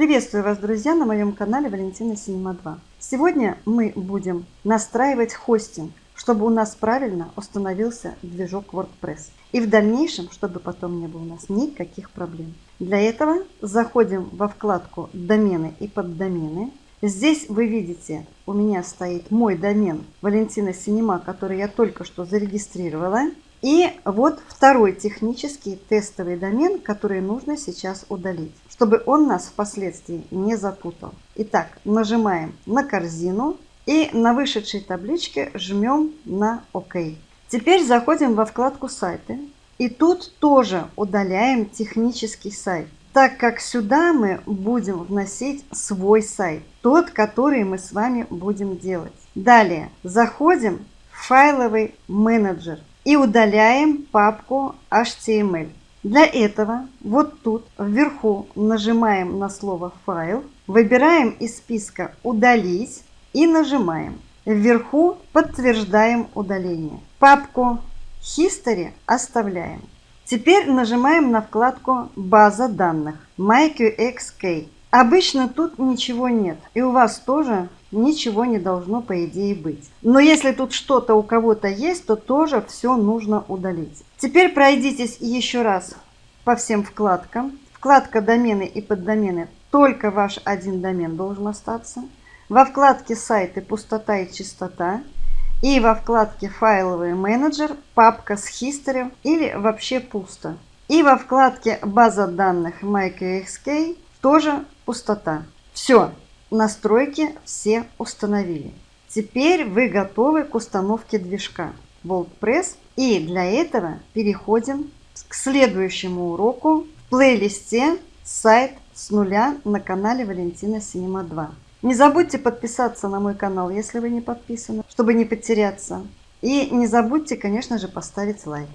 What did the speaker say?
Приветствую вас, друзья, на моем канале Валентина Синема 2. Сегодня мы будем настраивать хостинг, чтобы у нас правильно установился движок WordPress. И в дальнейшем, чтобы потом не было у нас никаких проблем. Для этого заходим во вкладку «Домены и поддомены». Здесь вы видите, у меня стоит мой домен Валентина Синема, который я только что зарегистрировала. И вот второй технический тестовый домен, который нужно сейчас удалить, чтобы он нас впоследствии не запутал. Итак, нажимаем на корзину и на вышедшей табличке жмем на ОК. Теперь заходим во вкладку «Сайты» и тут тоже удаляем технический сайт, так как сюда мы будем вносить свой сайт, тот, который мы с вами будем делать. Далее заходим в файловый менеджер и удаляем папку HTML. Для этого вот тут вверху нажимаем на слово «Файл», выбираем из списка «Удалить» и нажимаем. Вверху подтверждаем удаление. Папку History оставляем. Теперь нажимаем на вкладку «База данных» MyQXK. Обычно тут ничего нет, и у вас тоже ничего не должно по идее быть. Но если тут что-то у кого-то есть, то тоже все нужно удалить. Теперь пройдитесь еще раз по всем вкладкам. Вкладка домены и поддомены, только ваш один домен должен остаться. Во вкладке сайты пустота и чистота. И во вкладке файловый менеджер папка с history или вообще пусто. И во вкладке база данных MyQXK тоже пустота. Все, настройки все установили. Теперь вы готовы к установке движка WordPress. И для этого переходим к следующему уроку в плейлисте «Сайт с нуля» на канале Валентина Синема 2. Не забудьте подписаться на мой канал, если вы не подписаны, чтобы не потеряться. И не забудьте, конечно же, поставить лайк.